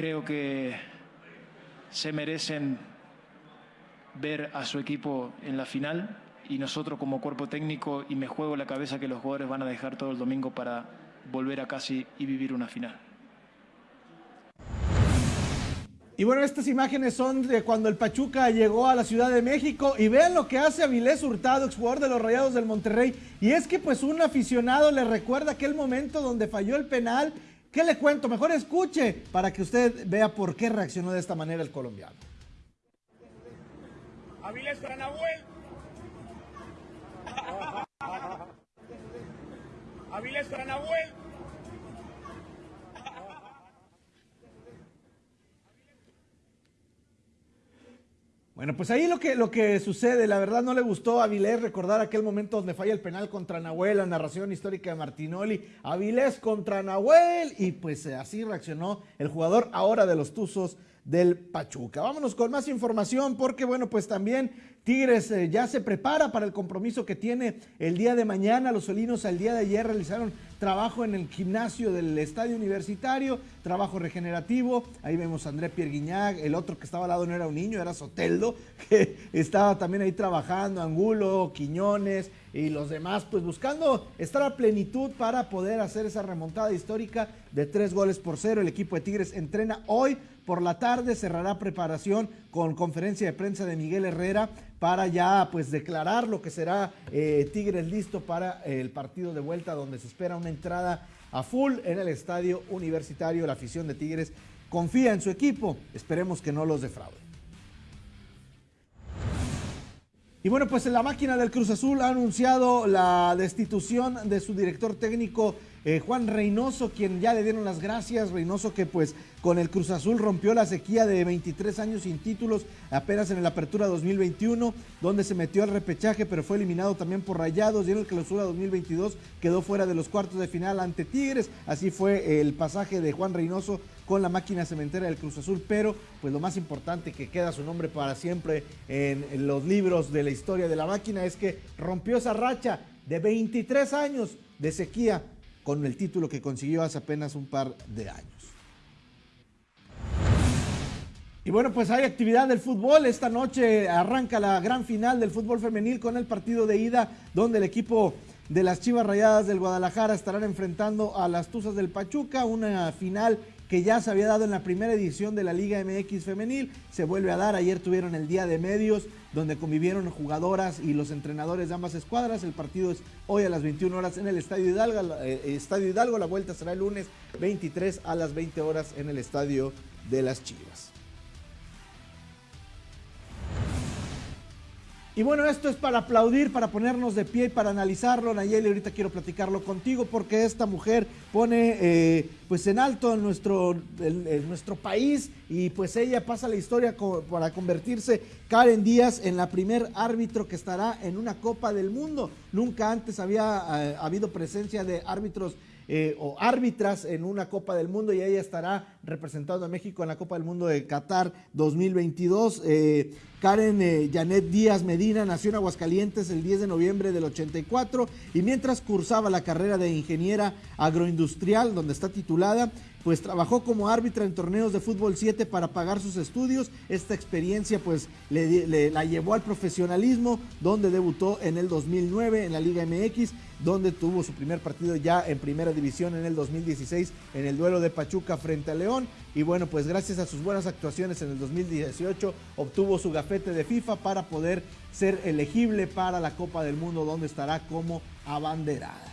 Creo que se merecen ver a su equipo en la final y nosotros como cuerpo técnico y me juego la cabeza que los jugadores van a dejar todo el domingo para volver a casi y vivir una final. Y bueno, estas imágenes son de cuando el Pachuca llegó a la Ciudad de México y vean lo que hace Avilés Hurtado, exjugador de los Rayados del Monterrey. Y es que pues un aficionado le recuerda aquel momento donde falló el penal. ¿Qué le cuento? Mejor escuche para que usted vea por qué reaccionó de esta manera el colombiano. Avilés para Nahuel. Avilés para Nahuel. Bueno, pues ahí lo que, lo que sucede, la verdad no le gustó a Avilés recordar aquel momento donde falla el penal contra Nahuel, la narración histórica de Martinoli, Avilés contra Nahuel, y pues eh, así reaccionó el jugador ahora de los Tuzos del Pachuca. Vámonos con más información porque, bueno, pues también Tigres eh, ya se prepara para el compromiso que tiene el día de mañana. Los solinos al día de ayer realizaron trabajo en el gimnasio del estadio universitario, trabajo regenerativo. Ahí vemos a André Pierguiñac, el otro que estaba al lado no era un niño, era Soteldo, que estaba también ahí trabajando, Angulo, Quiñones y los demás, pues buscando estar a plenitud para poder hacer esa remontada histórica de tres goles por cero. El equipo de Tigres entrena hoy por la tarde, cerrará preparación con conferencia de prensa de Miguel Herrera para ya pues declarar lo que será eh, Tigres listo para el partido de vuelta donde se espera una entrada a full en el estadio universitario. La afición de Tigres confía en su equipo, esperemos que no los defraude. Y bueno, pues la máquina del Cruz Azul ha anunciado la destitución de su director técnico eh, Juan Reynoso, quien ya le dieron las gracias. Reynoso que pues con el Cruz Azul rompió la sequía de 23 años sin títulos apenas en la apertura 2021, donde se metió al repechaje, pero fue eliminado también por Rayados y en el clausura 2022 quedó fuera de los cuartos de final ante Tigres. Así fue el pasaje de Juan Reynoso con la máquina cementera del Cruz Azul, pero pues lo más importante que queda su nombre para siempre en, los libros de la historia de la máquina es que rompió esa racha de 23 años de sequía con el título que consiguió hace apenas un par de años. Y bueno, pues hay actividad del fútbol. Esta noche arranca la gran final del fútbol femenil con el partido de ida, donde el equipo de las Chivas Rayadas del Guadalajara estarán enfrentando a las Tuzas del Pachuca, una final que ya se había dado en la primera edición de la Liga MX femenil, se vuelve a dar, ayer tuvieron el día de medios donde convivieron jugadoras y los entrenadores de ambas escuadras, el partido es hoy a las 21 horas en el Estadio Hidalgo, eh, Estadio Hidalgo, la vuelta será el lunes 23 a las 20 horas en el Estadio de las Chivas. Y bueno, esto es para aplaudir, para ponernos de pie y para analizarlo. Nayeli, ahorita quiero platicarlo contigo porque esta mujer pone eh, pues en alto en nuestro, nuestro país y pues ella pasa la historia para convertirse Karen Díaz en la primer árbitro que estará en una Copa del Mundo. Nunca antes había eh, habido presencia de árbitros eh, o árbitras en una Copa del Mundo y ella estará representando a México en la Copa del Mundo de Qatar 2022. Eh, Karen eh, Janet Díaz Medina nació en Aguascalientes el 10 de noviembre del 84 y mientras cursaba la carrera de ingeniera agroindustrial, donde está titulada, pues trabajó como árbitra en torneos de fútbol 7 para pagar sus estudios. Esta experiencia pues le, la llevó al profesionalismo, donde debutó en el 2009 en la Liga MX, donde tuvo su primer partido ya en primera división en el 2016 en el duelo de Pachuca frente a León. Y bueno, pues gracias a sus buenas actuaciones en el 2018 obtuvo su gafete de FIFA para poder ser elegible para la Copa del Mundo, donde estará como abanderada.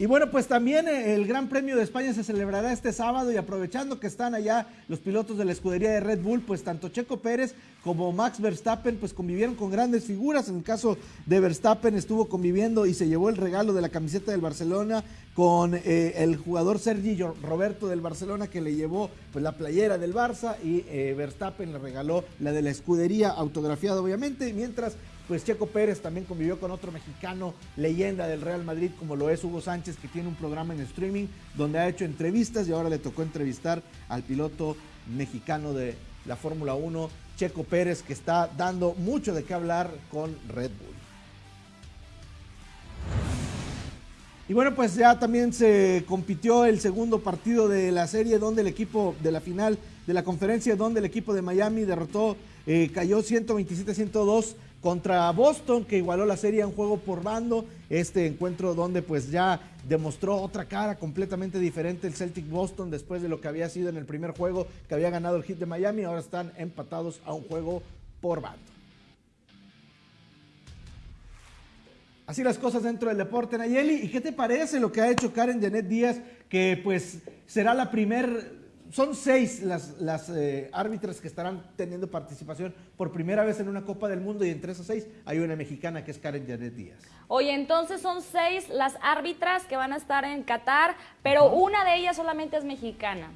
Y bueno, pues también eh, el Gran Premio de España se celebrará este sábado y aprovechando que están allá los pilotos de la escudería de Red Bull, pues tanto Checo Pérez como Max Verstappen pues convivieron con grandes figuras. En el caso de Verstappen estuvo conviviendo y se llevó el regalo de la camiseta del Barcelona con eh, el jugador Sergi Roberto del Barcelona que le llevó pues la playera del Barça y eh, Verstappen le regaló la de la escudería autografiada obviamente, mientras pues Checo Pérez también convivió con otro mexicano leyenda del Real Madrid como lo es Hugo Sánchez que tiene un programa en streaming donde ha hecho entrevistas y ahora le tocó entrevistar al piloto mexicano de la Fórmula 1, Checo Pérez, que está dando mucho de qué hablar con Red Bull. Y bueno, pues ya también se compitió el segundo partido de la serie donde el equipo de la final de la conferencia, donde el equipo de Miami derrotó, eh, cayó 127-102 contra Boston, que igualó la serie en juego por bando. Este encuentro donde pues ya demostró otra cara completamente diferente el Celtic Boston después de lo que había sido en el primer juego, que había ganado el hit de Miami. Ahora están empatados a un juego por bando. Así las cosas dentro del deporte, Nayeli. ¿Y qué te parece lo que ha hecho Karen Janet Díaz, que pues será la primer son seis las, las eh, árbitras que estarán teniendo participación por primera vez en una Copa del Mundo y entre esas seis hay una mexicana que es Karen Janet Díaz. Oye, entonces son seis las árbitras que van a estar en Qatar, pero una de ellas solamente es mexicana.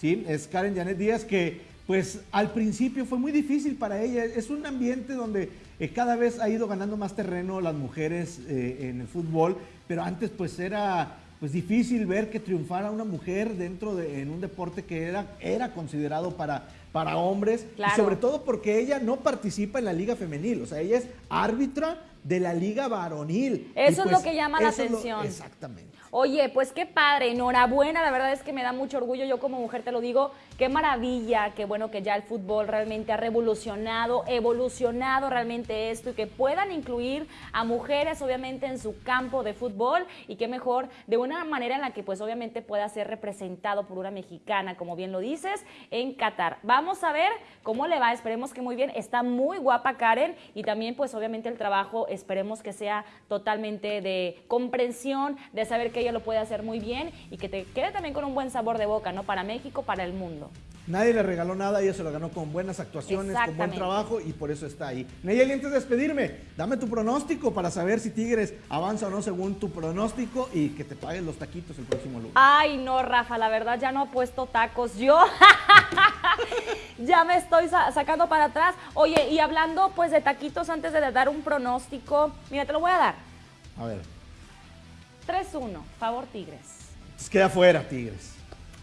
Sí, es Karen Janet Díaz que pues al principio fue muy difícil para ella. Es un ambiente donde eh, cada vez ha ido ganando más terreno las mujeres eh, en el fútbol, pero antes pues era pues difícil ver que triunfara una mujer dentro de en un deporte que era, era considerado para, para hombres, sobre todo porque ella no participa en la liga femenil, o sea, ella es árbitra de la liga varonil. Eso es lo pues que llama la atención. exactamente. Oye, pues qué padre, enhorabuena, la verdad es que me da mucho orgullo, yo como mujer te lo digo, qué maravilla, qué bueno que ya el fútbol realmente ha revolucionado, evolucionado realmente esto y que puedan incluir a mujeres obviamente en su campo de fútbol y qué mejor de una manera en la que pues obviamente pueda ser representado por una mexicana, como bien lo dices, en Qatar. Vamos a ver cómo le va, esperemos que muy bien, está muy guapa Karen y también pues obviamente el trabajo esperemos que sea totalmente de comprensión, de saber que ella lo puede hacer muy bien y que te quede también con un buen sabor de boca, ¿no? Para México, para el mundo. Nadie le regaló nada, ella se lo ganó con buenas actuaciones, con buen trabajo y por eso está ahí. Nayeli, antes de despedirme, dame tu pronóstico para saber si Tigres avanza o no según tu pronóstico y que te paguen los taquitos el próximo lunes. Ay, no, Rafa, la verdad ya no he puesto tacos. Yo ya me estoy sacando para atrás. Oye, y hablando pues de taquitos antes de dar un pronóstico, mira, te lo voy a dar. A ver. 3-1, favor Tigres. Pues queda fuera, Tigres.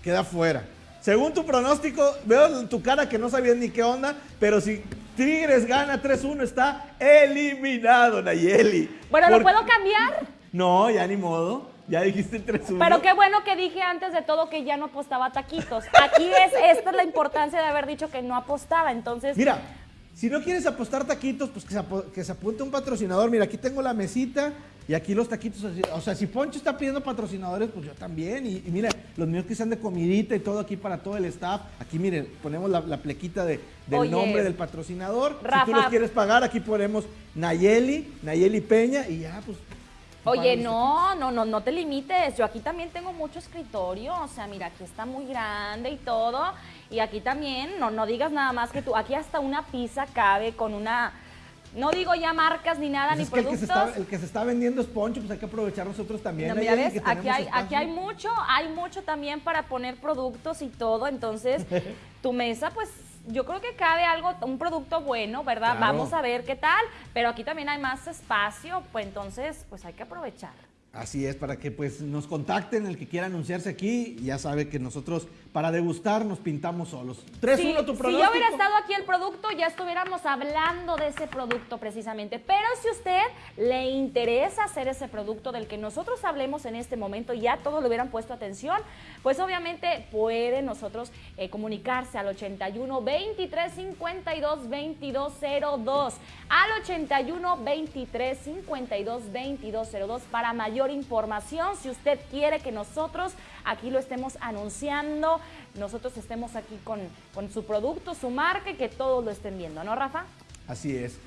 Queda fuera. Según tu pronóstico, veo en tu cara que no sabías ni qué onda, pero si Tigres gana 3-1 está eliminado, Nayeli. Bueno, ¿lo puedo cambiar? No, ya ni modo. Ya dijiste 3-1. Pero qué bueno que dije antes de todo que ya no apostaba taquitos. Aquí es, esta es la importancia de haber dicho que no apostaba, entonces... Mira, si no quieres apostar taquitos, pues que se, que se apunte un patrocinador. Mira, aquí tengo la mesita, y aquí los taquitos, o sea, si Poncho está pidiendo patrocinadores, pues yo también. Y, mire, los míos que sean de comidita y todo aquí para todo el staff. Aquí, miren, ponemos la, plequita de, del nombre del patrocinador. si tú los quieres pagar, aquí ponemos Nayeli, Nayeli Peña y ya, pues Oye, no, no, no, no te limites. Yo aquí también tengo mucho escritorio. O sea, mira, aquí está muy grande y todo. Y aquí también, no, no digas nada más que tú. Aquí hasta una pizza cabe con una. No digo ya marcas ni nada, pues ni productos. El que, se está, vendiendo es Poncho, pues hay que aprovechar nosotros también. No, mira, ves, aquí hay, aquí hay mucho, hay mucho también para poner productos y todo. Entonces, tu mesa, pues yo creo que cabe algo, un producto bueno, ¿verdad? Vamos a ver qué tal, pero aquí también hay más espacio, pues entonces, pues hay que aprovechar. Así es, para que pues nos contacten el que quiera anunciarse aquí, ya sabe que nosotros para degustar nos pintamos solos. 3-1 tu producto. Si yo hubiera estado aquí el producto, ya estuviéramos hablando de ese producto precisamente. Pero si usted le interesa hacer ese producto del que nosotros hablemos en este momento, ya todos le hubieran puesto atención, pues obviamente puede nosotros eh, comunicarse al 81 23 52 22 02. Al 81 23 52 22 02 para mayor información. Si usted quiere que nosotros aquí lo estemos anunciando, nosotros estemos aquí con, con su producto, su marca y que todos lo estén viendo, ¿no, Rafa? Así es.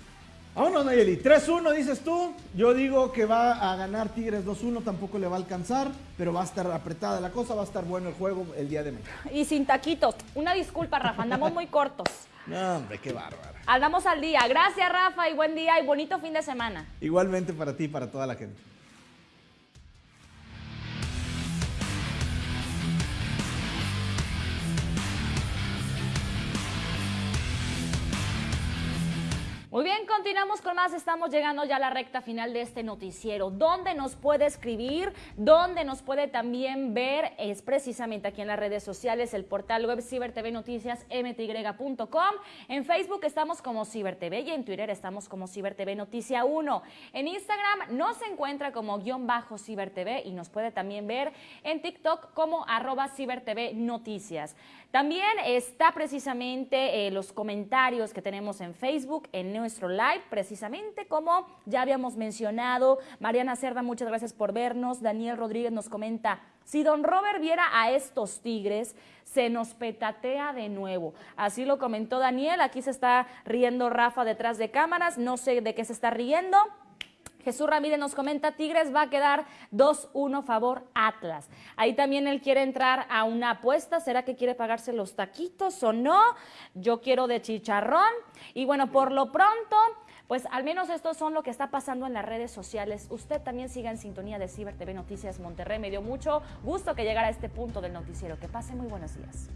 Vámonos, Nayeli. 3-1 dices tú. Yo digo que va a ganar Tigres 2-1, tampoco le va a alcanzar, pero va a estar apretada la cosa, va a estar bueno el juego el día de mañana. Y sin taquitos. Una disculpa, Rafa, andamos muy cortos. No, hombre, qué bárbaro. Andamos al día. Gracias, Rafa, y buen día y bonito fin de semana. Igualmente para ti y para toda la gente. Muy bien, continuamos con más. Estamos llegando ya a la recta final de este noticiero. ¿Dónde nos puede escribir? ¿Dónde nos puede también ver? Es precisamente aquí en las redes sociales, el portal web CiberTV Noticias mty.com. En Facebook estamos como CiberTV y en Twitter estamos como CiberTV Noticia 1. En Instagram nos encuentra como guion bajo CiberTV y nos puede también ver en TikTok como arroba CiberTV Noticias. También está precisamente eh, los comentarios que tenemos en Facebook, en nuestro live, precisamente como ya habíamos mencionado. Mariana Cerda, muchas gracias por vernos. Daniel Rodríguez nos comenta, si don Robert viera a estos tigres, se nos petatea de nuevo. Así lo comentó Daniel, aquí se está riendo Rafa detrás de cámaras, no sé de qué se está riendo. Jesús Ramírez nos comenta, Tigres va a quedar 2-1 favor Atlas. Ahí también él quiere entrar a una apuesta, ¿será que quiere pagarse los taquitos o no? Yo quiero de chicharrón. Y bueno, por lo pronto, pues al menos esto son lo que está pasando en las redes sociales. Usted también siga en sintonía de Ciber TV Noticias Monterrey. Me dio mucho gusto que llegara a este punto del noticiero. Que pase muy buenos días.